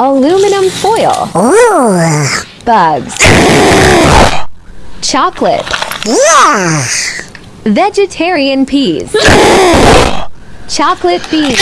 Aluminum foil. Ooh. Bugs. Chocolate. Yeah. Vegetarian peas. Chocolate beans.